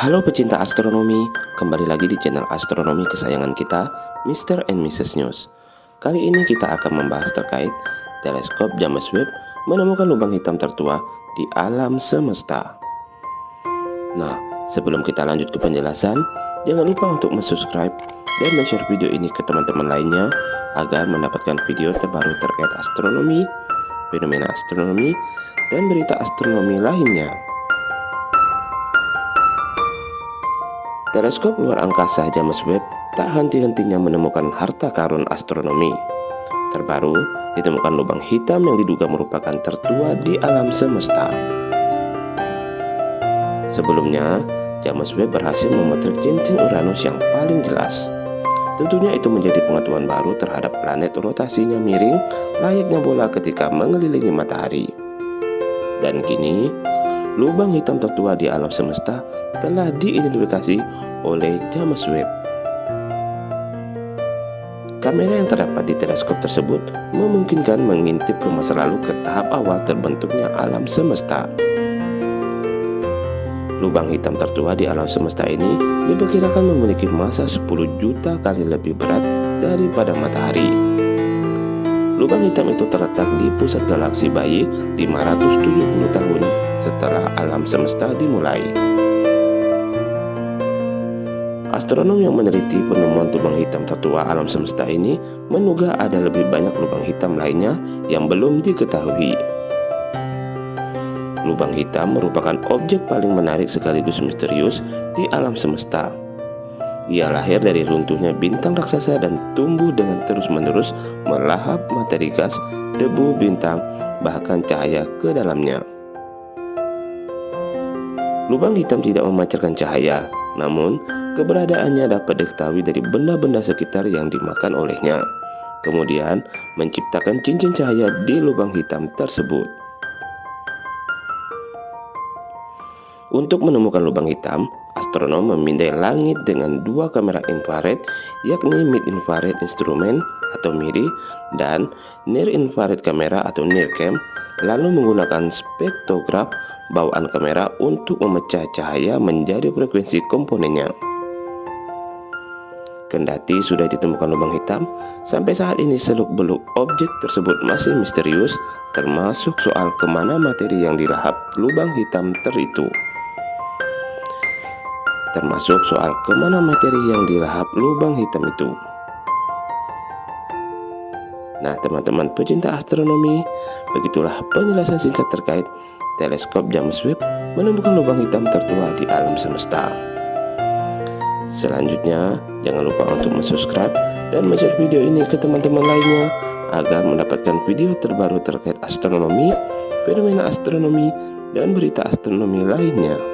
Halo pecinta astronomi, kembali lagi di channel astronomi kesayangan kita, Mr. and Mrs. News. Kali ini kita akan membahas terkait teleskop James Webb menemukan lubang hitam tertua di alam semesta. Nah, sebelum kita lanjut ke penjelasan, jangan lupa untuk subscribe dan share video ini ke teman-teman lainnya agar mendapatkan video terbaru terkait astronomi, fenomena astronomi, dan berita astronomi lainnya. Teleskop luar angkasa James Webb tak henti-hentinya menemukan harta karun astronomi. Terbaru, ditemukan lubang hitam yang diduga merupakan tertua di alam semesta. Sebelumnya, James Webb berhasil memotret cincin Uranus yang paling jelas. Tentunya itu menjadi pengetahuan baru terhadap planet rotasinya miring layaknya bola ketika mengelilingi matahari. Dan kini, lubang hitam tertua di alam semesta telah diidentifikasi oleh James Webb. Kamera yang terdapat di teleskop tersebut memungkinkan mengintip ke masa lalu ke tahap awal terbentuknya alam semesta. Lubang hitam tertua di alam semesta ini diperkirakan memiliki masa 10 juta kali lebih berat daripada matahari. Lubang hitam itu terletak di pusat galaksi bayi 570 tahun setelah alam semesta dimulai. Astronom yang meneliti penemuan lubang hitam tertua alam semesta ini menduga ada lebih banyak lubang hitam lainnya yang belum diketahui. Lubang hitam merupakan objek paling menarik sekaligus misterius di alam semesta. Ia lahir dari runtuhnya bintang raksasa dan tumbuh dengan terus-menerus melahap materi gas, debu bintang, bahkan cahaya ke dalamnya. Lubang hitam tidak memancarkan cahaya, namun Keberadaannya dapat diketahui dari benda-benda sekitar yang dimakan olehnya, kemudian menciptakan cincin cahaya di lubang hitam tersebut. Untuk menemukan lubang hitam, astronom memindai langit dengan dua kamera infrared, yakni mid infrared instrument atau MIRI dan near infrared kamera atau NIRCam, lalu menggunakan spektrograf bawaan kamera untuk memecah cahaya menjadi frekuensi komponennya. Kendati sudah ditemukan lubang hitam, sampai saat ini seluk-beluk objek tersebut masih misterius, termasuk soal ke mana materi yang dilahap lubang hitam teritu. Termasuk soal ke mana materi yang dilahap lubang hitam itu. Nah teman-teman pecinta astronomi, begitulah penjelasan singkat terkait teleskop James Webb menemukan lubang hitam tertua di alam semesta. Selanjutnya, jangan lupa untuk subscribe dan share video ini ke teman-teman lainnya agar mendapatkan video terbaru terkait astronomi, fenomena astronomi, dan berita astronomi lainnya.